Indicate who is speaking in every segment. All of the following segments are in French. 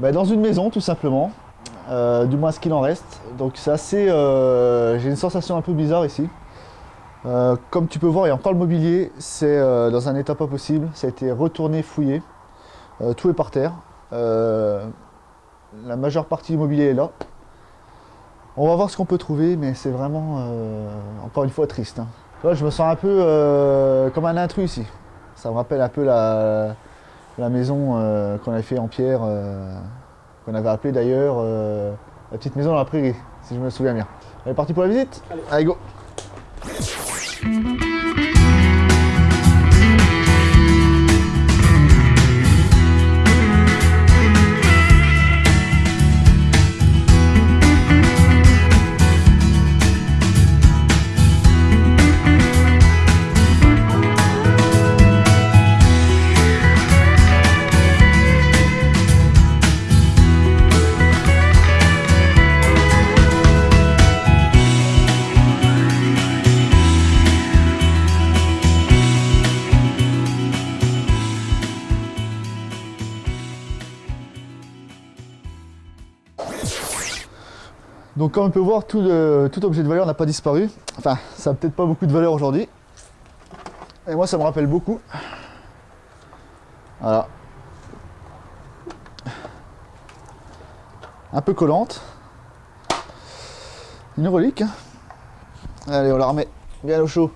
Speaker 1: bah, Dans une maison, tout simplement. Euh, du moins ce qu'il en reste. Donc c'est assez... euh, J'ai une sensation un peu bizarre ici. Euh, comme tu peux voir, il y a encore le mobilier. C'est dans un état pas possible. Ça a été retourné, fouillé. Tout est par terre. La majeure partie du mobilier est là. On va voir ce qu'on peut trouver, mais c'est vraiment, encore une fois, triste. hein. Je me sens un peu comme un intrus ici. Ça me rappelle un peu la, la maison euh, qu'on avait fait en pierre, euh, qu'on avait appelée d'ailleurs euh, la petite maison dans la prairie, si je me souviens bien. On est parti pour la visite? Allez, go Donc comme on peut voir, tout, objet de valeur n'a pas disparu. Enfin, ça n'a peut-être pas beaucoup de valeur aujourd'hui. Et moi, ça me rappelle beaucoup. Voilà. Un peu collante. Une relique. hein. Allez, on la remet bien au chaud.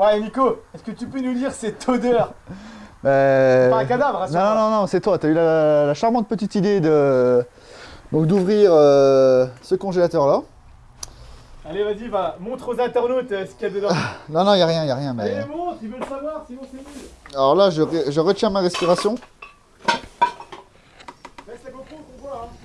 Speaker 2: Ouais, Nico, est-ce que tu peux nous dire cette odeur
Speaker 1: Ben,
Speaker 2: Pas un cadavre,
Speaker 1: Non, non, non, c'est toi. Tu as eu la, la charmante petite idée de donc d'ouvrir euh, ce congélateur-là.
Speaker 2: Allez, vas-y, va, montre aux internautes euh, ce qu'il y a dedans.
Speaker 1: Non, non, il n'y a rien, il n'y a rien. Mais...
Speaker 2: Allez, montre, ils veulent savoir, sinon c'est nul.
Speaker 1: Alors là, je, je retiens ma respiration.
Speaker 2: Laisse la GoPro qu'on voit, hein.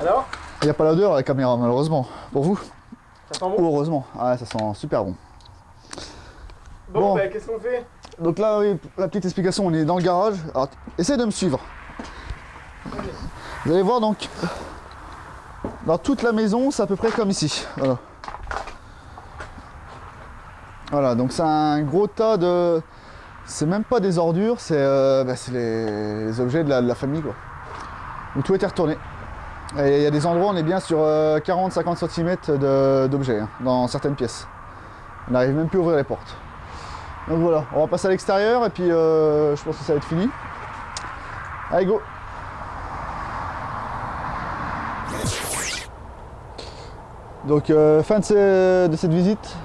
Speaker 2: Alors
Speaker 1: Il n'y a pas l'odeur à la caméra, malheureusement. Pour vous
Speaker 2: Ça sent bon
Speaker 1: heureusement. Ah, ça sent super bon.
Speaker 2: Bon,
Speaker 1: bon.
Speaker 2: bah, qu'est-ce qu'on fait?
Speaker 1: Donc là, oui, la petite explication, on est dans le garage. Alors, essaye de me suivre. Vous allez voir donc, dans toute la maison, c'est à peu près comme ici. Voilà. Voilà, donc c'est un gros tas de... C'est même pas des ordures, c'est euh, bah, les, les objets de la, de la famille, quoi. Donc tout été retourné. Et il y a des endroits, on est bien sur 40-50 cm d'objets, hein, dans certaines pièces. On n'arrive même plus à ouvrir les portes. Donc voilà, on va passer à l'extérieur et puis euh, je pense que ça va être fini. Allez go Donc euh, fin de, de cette visite.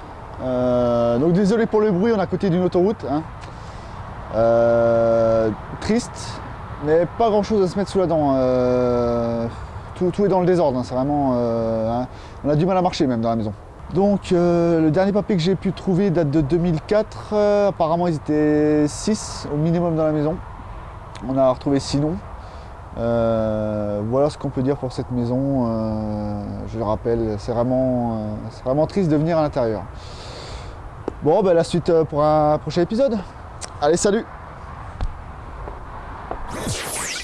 Speaker 1: Euh, donc désolé pour le bruit, on est à côté d'une autoroute. hein. Euh, triste, mais pas grand chose à se mettre sous la dent. Tout, est dans le désordre, hein, c'est vraiment... euh, hein. on a du mal à marcher même dans la maison. Donc euh, le dernier papier que j'ai pu trouver date de 2004. Euh, apparemment ils étaient 6 au minimum dans la maison. On a retrouvé 6 noms. Voilà ce qu'on peut dire pour cette maison. Je le rappelle, c'est vraiment, vraiment triste de venir à l'intérieur. Bon, ben, la suite pour un prochain épisode. Allez, salut